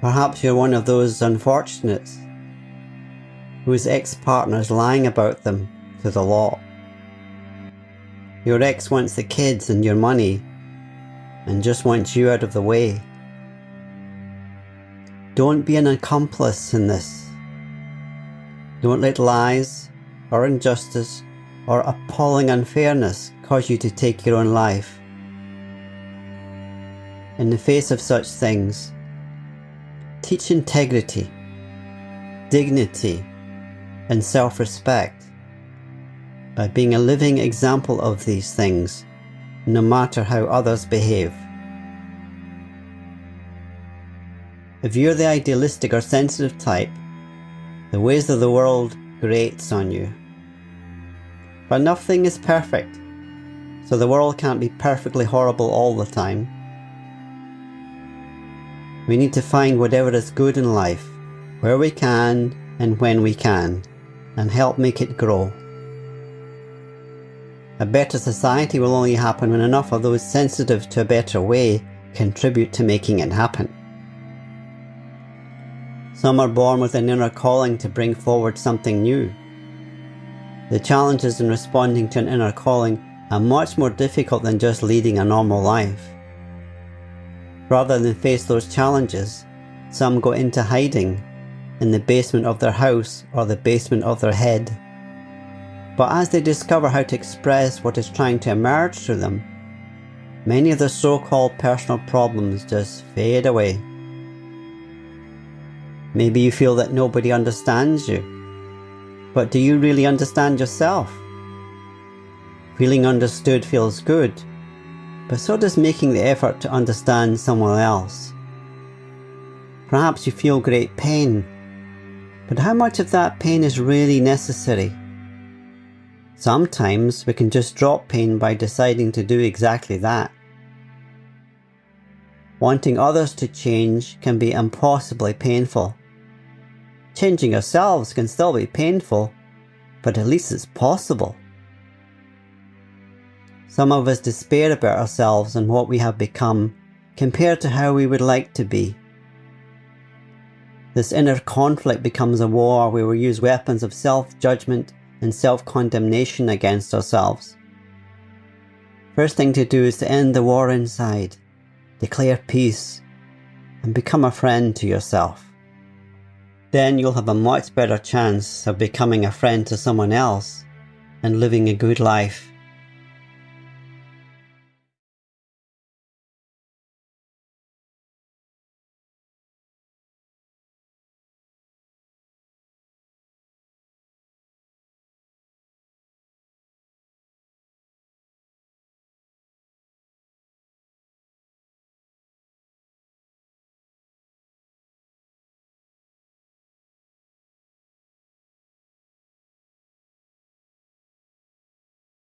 Perhaps you're one of those unfortunates whose ex-partner is lying about them to the law. Your ex wants the kids and your money and just wants you out of the way. Don't be an accomplice in this. Don't let lies or injustice or appalling unfairness cause you to take your own life. In the face of such things, teach integrity, dignity, and self-respect by being a living example of these things, no matter how others behave. If you're the idealistic or sensitive type, the ways of the world grates on you. But nothing is perfect, so the world can't be perfectly horrible all the time. We need to find whatever is good in life, where we can and when we can, and help make it grow. A better society will only happen when enough of those sensitive to a better way contribute to making it happen. Some are born with an inner calling to bring forward something new. The challenges in responding to an inner calling are much more difficult than just leading a normal life. Rather than face those challenges, some go into hiding in the basement of their house or the basement of their head but as they discover how to express what is trying to emerge through them, many of the so-called personal problems just fade away. Maybe you feel that nobody understands you, but do you really understand yourself? Feeling understood feels good, but so does making the effort to understand someone else. Perhaps you feel great pain, but how much of that pain is really necessary? Sometimes we can just drop pain by deciding to do exactly that. Wanting others to change can be impossibly painful. Changing ourselves can still be painful, but at least it's possible. Some of us despair about ourselves and what we have become compared to how we would like to be. This inner conflict becomes a war where we use weapons of self-judgment and self-condemnation against ourselves. First thing to do is to end the war inside, declare peace, and become a friend to yourself. Then you'll have a much better chance of becoming a friend to someone else and living a good life